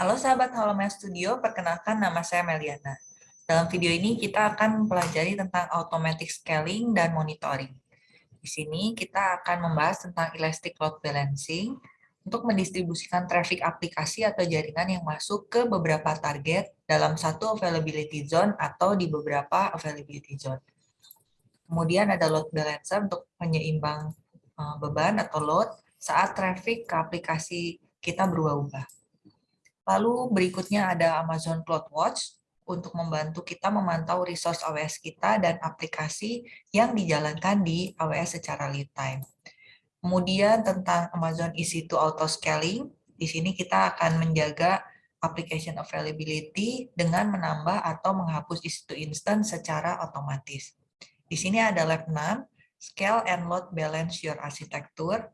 Halo sahabat Holomed Studio, perkenalkan nama saya Meliana. Dalam video ini kita akan mempelajari tentang automatic scaling dan monitoring. Di sini kita akan membahas tentang elastic load balancing untuk mendistribusikan traffic aplikasi atau jaringan yang masuk ke beberapa target dalam satu availability zone atau di beberapa availability zone. Kemudian ada load balancer untuk penyeimbang eh, beban atau load saat traffic ke aplikasi kita berubah-ubah. Lalu berikutnya ada Amazon CloudWatch untuk membantu kita memantau resource AWS kita dan aplikasi yang dijalankan di AWS secara real time. Kemudian tentang Amazon EC2 Auto Scaling, di sini kita akan menjaga application availability dengan menambah atau menghapus EC2 instance secara otomatis. Di sini ada lab 6, Scale and Load Balance Your Architecture.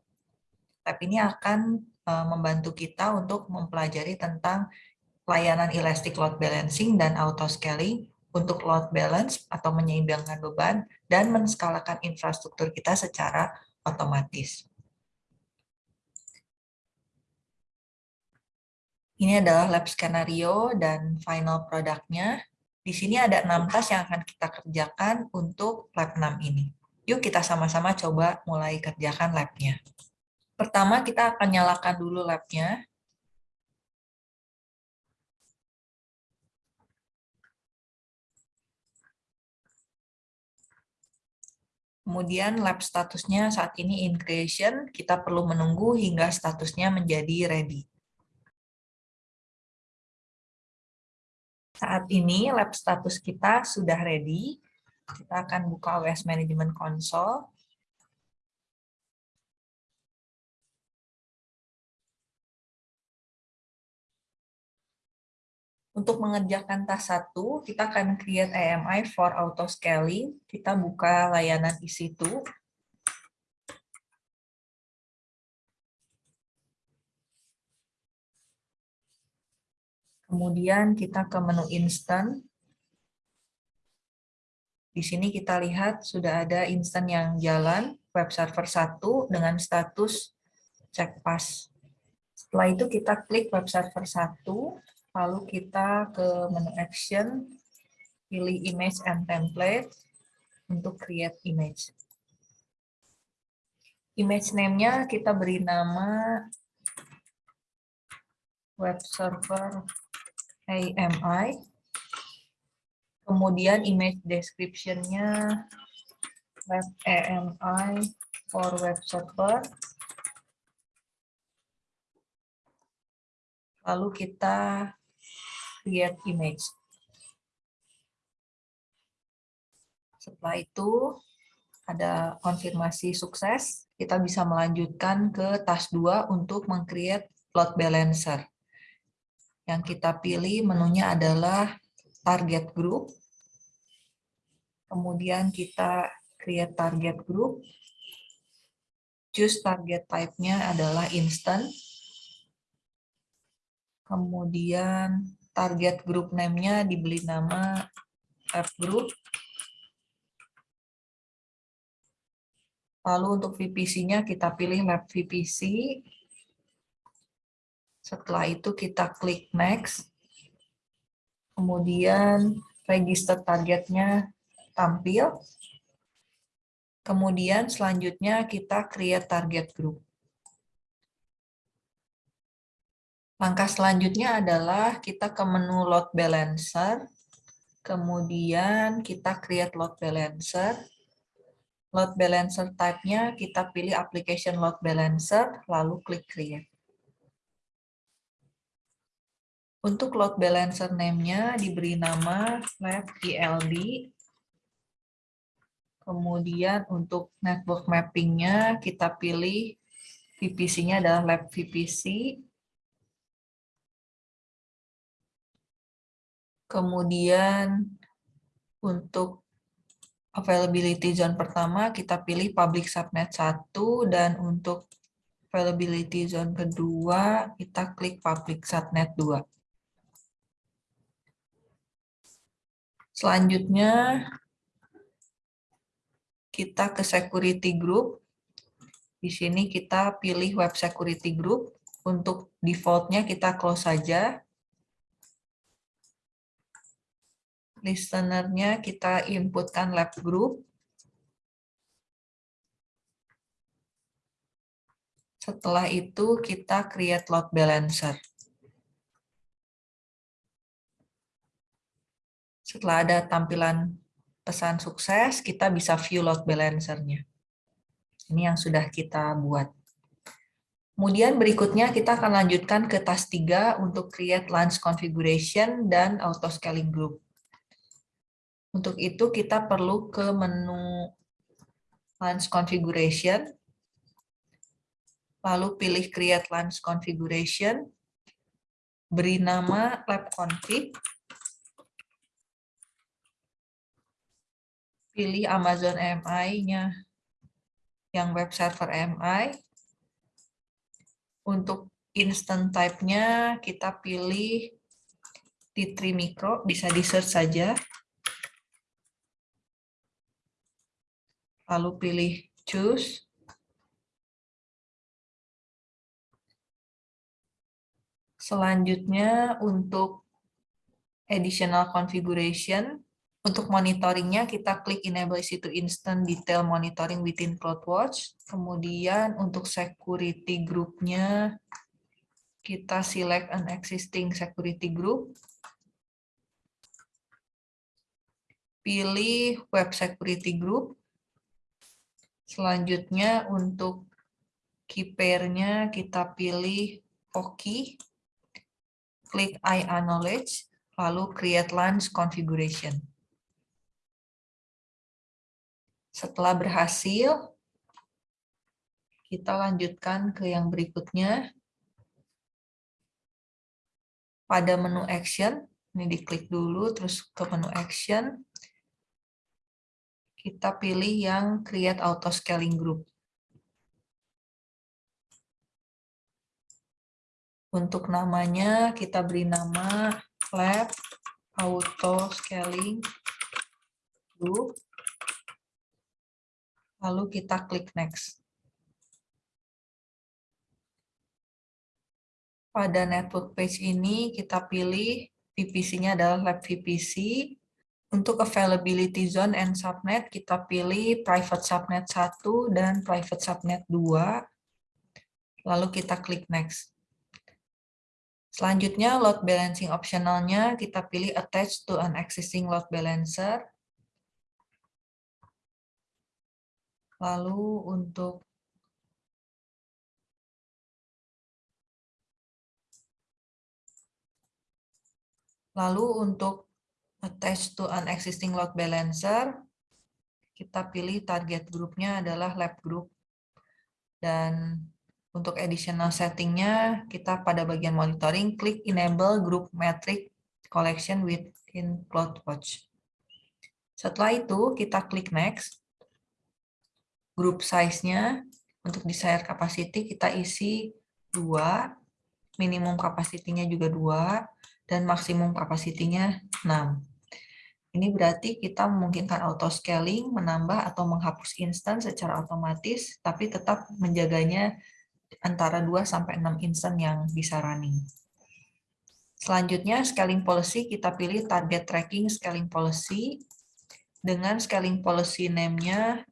Lab ini akan membantu kita untuk mempelajari tentang layanan elastic load balancing dan auto scaling untuk load balance atau menyeimbangkan beban dan menskalakan infrastruktur kita secara otomatis. Ini adalah lab skenario dan final produknya. Di sini ada enam tas yang akan kita kerjakan untuk lab 6 ini. Yuk kita sama-sama coba mulai kerjakan labnya. Pertama, kita akan nyalakan dulu lab-nya. Kemudian lab statusnya saat ini in creation, kita perlu menunggu hingga statusnya menjadi ready. Saat ini lab status kita sudah ready. Kita akan buka OS Management Console. Untuk mengerjakan tas satu, kita akan create AMI for auto scaling. Kita buka layanan EC2. Kemudian kita ke menu instant. Di sini kita lihat sudah ada instant yang jalan, web server 1 dengan status check pass. Setelah itu kita klik web server 1, Lalu kita ke menu action, pilih image and template untuk create image. Image name-nya kita beri nama web server AMI. Kemudian image description-nya web AMI for web server. Lalu kita create image. Setelah itu ada konfirmasi sukses, kita bisa melanjutkan ke task 2 untuk meng-create load balancer. Yang kita pilih menunya adalah target group. Kemudian kita create target group. Choose target type-nya adalah instant. Kemudian target group name-nya dibeli nama app group. Lalu untuk VPC-nya kita pilih lab VPC. Setelah itu kita klik next. Kemudian register targetnya tampil. Kemudian selanjutnya kita create target group. Langkah selanjutnya adalah kita ke menu load balancer, kemudian kita create load balancer. Load balancer type-nya kita pilih application load balancer, lalu klik create. Untuk load balancer name-nya diberi nama lab ELB. Kemudian untuk network mapping-nya kita pilih VPC-nya adalah lab VPC. Kemudian untuk availability zone pertama kita pilih public subnet 1 dan untuk availability zone kedua kita klik public subnet 2. Selanjutnya kita ke security group. Di sini kita pilih web security group. Untuk defaultnya kita close saja. Listenernya kita inputkan lab group. Setelah itu kita create load balancer. Setelah ada tampilan pesan sukses, kita bisa view load balancer-nya. Ini yang sudah kita buat. Kemudian berikutnya kita akan lanjutkan ke task 3 untuk create launch configuration dan auto scaling group. Untuk itu kita perlu ke menu launch configuration, lalu pilih create launch configuration, beri nama lab config, pilih Amazon MI-nya yang web server MI. Untuk instant type-nya kita pilih T3 Micro, bisa di search saja. Lalu pilih choose. Selanjutnya untuk additional configuration, untuk monitoringnya kita klik enable situ instant detail monitoring within CloudWatch. Kemudian untuk security groupnya kita select an existing security group. Pilih web security group. Selanjutnya untuk key kita pilih OKI klik I acknowledge, lalu create launch configuration. Setelah berhasil, kita lanjutkan ke yang berikutnya. Pada menu action, ini diklik dulu, terus ke menu action, kita pilih yang create auto scaling group. Untuk namanya kita beri nama lab auto scaling group. Lalu kita klik next. Pada network page ini kita pilih VPC-nya adalah lab VPC. Untuk availability zone and subnet kita pilih private subnet 1 dan private subnet 2. Lalu kita klik next. Selanjutnya, load balancing optionalnya kita pilih attach to an existing load balancer. Lalu untuk Lalu untuk attach to an existing load balancer, kita pilih target grupnya adalah lab group. Dan untuk additional settingnya, kita pada bagian monitoring, klik enable group metric collection within CloudWatch. Setelah itu, kita klik next. Group size-nya, untuk desired capacity, kita isi 2, minimum capacity-nya juga 2, dan maksimum capacity-nya 6. Ini berarti kita memungkinkan auto scaling, menambah atau menghapus instance secara otomatis, tapi tetap menjaganya antara 2 sampai 6 instan yang bisa running. Selanjutnya scaling policy kita pilih target tracking scaling policy dengan scaling policy name-nya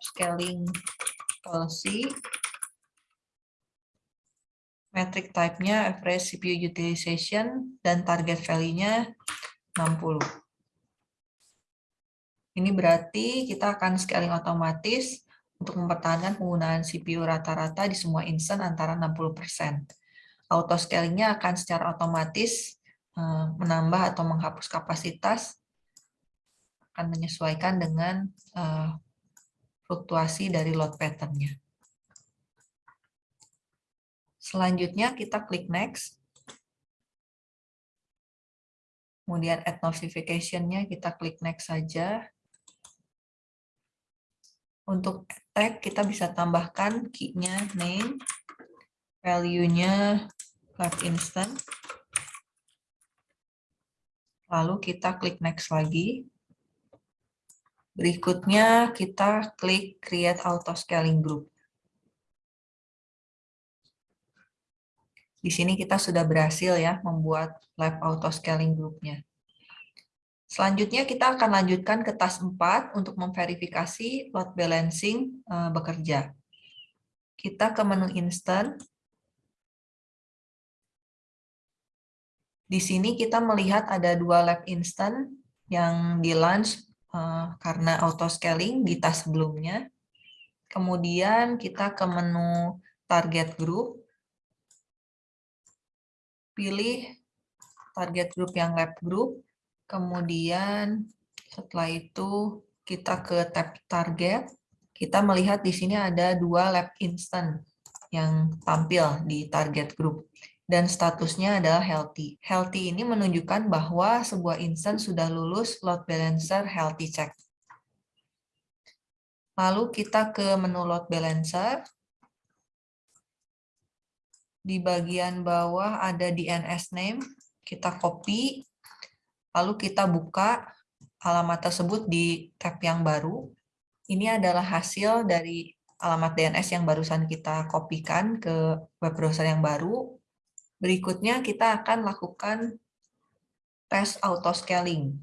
scaling policy metric type-nya average CPU utilization dan target value-nya 60. Ini berarti kita akan scaling otomatis untuk mempertahankan penggunaan CPU rata-rata di semua instance antara 60%. Auto scalingnya akan secara otomatis eh, menambah atau menghapus kapasitas, akan menyesuaikan dengan eh, fluktuasi dari load pattern-nya. Selanjutnya kita klik next. Kemudian add notification-nya kita klik next saja. Untuk tag kita bisa tambahkan key-nya name, value-nya left instant. Lalu kita klik next lagi. Berikutnya kita klik create auto scaling group. Di sini kita sudah berhasil ya membuat lab auto scaling groupnya. Selanjutnya kita akan lanjutkan ke task 4 untuk memverifikasi load balancing uh, bekerja. Kita ke menu instant. Di sini kita melihat ada dua lab instant yang di launch uh, karena auto scaling di task sebelumnya. Kemudian kita ke menu target group. Pilih target group yang lab group. Kemudian setelah itu kita ke tab target. Kita melihat di sini ada dua lab instant yang tampil di target group dan statusnya adalah healthy. Healthy ini menunjukkan bahwa sebuah instance sudah lulus load balancer healthy check. Lalu kita ke menu load balancer. Di bagian bawah ada DNS name, kita copy, lalu kita buka alamat tersebut di tab yang baru. Ini adalah hasil dari alamat DNS yang barusan kita kopikan ke web browser yang baru. Berikutnya kita akan lakukan tes auto scaling.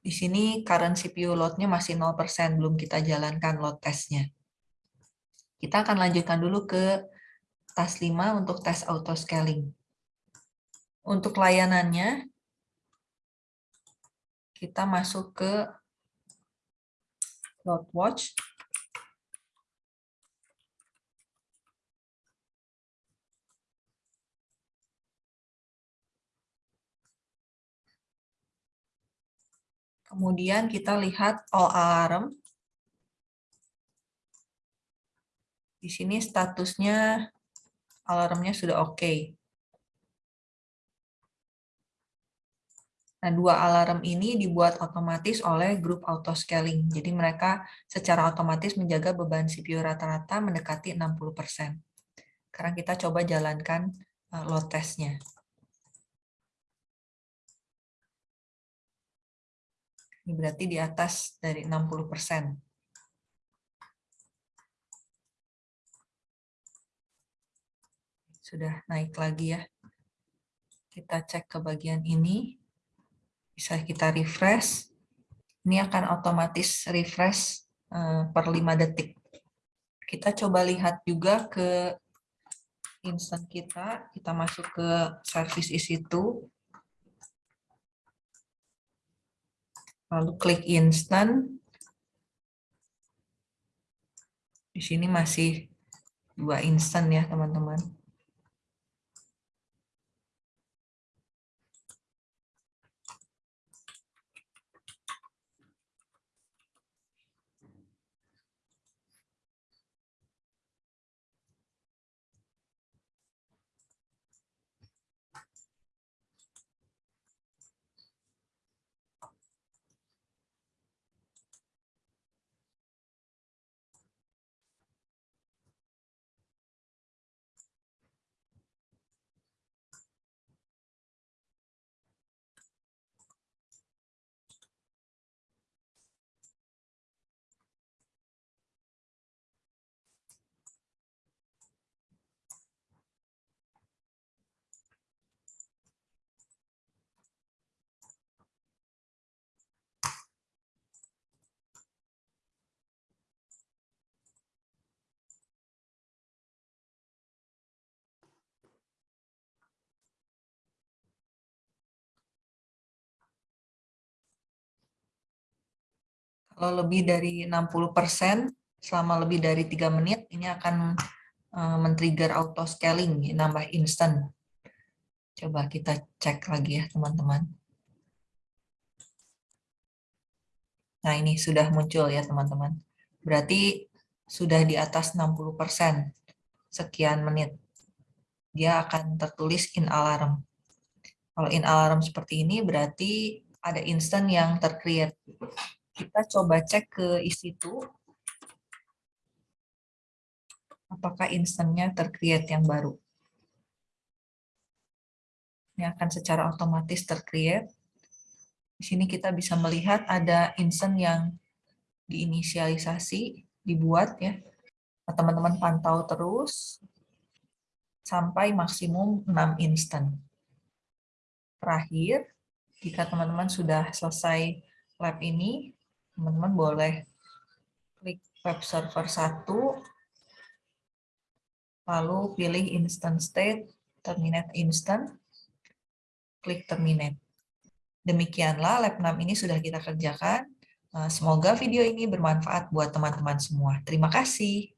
Di sini current CPU load-nya masih 0%, belum kita jalankan load testnya. Kita akan lanjutkan dulu ke task 5 untuk tes auto scaling. Untuk layanannya, kita masuk ke load watch. Kemudian kita lihat all alarm. Di sini statusnya alarmnya sudah oke. Okay. Nah, dua alarm ini dibuat otomatis oleh grup auto scaling. Jadi mereka secara otomatis menjaga beban CPU rata-rata mendekati 60%. Sekarang kita coba jalankan eh, load testnya. Ini berarti di atas dari 60%. Sudah naik lagi ya. Kita cek ke bagian ini. Bisa kita refresh. Ini akan otomatis refresh eh, per 5 detik. Kita coba lihat juga ke instant kita. Kita masuk ke service isi itu. lalu klik instant. Di sini masih dua instant ya teman-teman. Kalau lebih dari 60% selama lebih dari tiga menit, ini akan eh, men-trigger auto scaling, nambah instant. Coba kita cek lagi ya teman-teman. Nah ini sudah muncul ya teman-teman. Berarti sudah di atas 60% sekian menit. Dia akan tertulis in alarm. Kalau in alarm seperti ini berarti ada instant yang tercreate kita coba cek ke isi itu apakah instannya tercreate yang baru. Ini akan secara otomatis tercreate. Di sini kita bisa melihat ada instant yang diinisialisasi, dibuat ya. Teman-teman pantau terus sampai maksimum 6 instant. Terakhir, Jika teman-teman sudah selesai lab ini, teman-teman boleh klik web server 1, lalu pilih instant state, terminate instant, klik terminate. Demikianlah lab 6 ini sudah kita kerjakan. Eh, semoga video ini bermanfaat buat teman-teman semua. Terima kasih.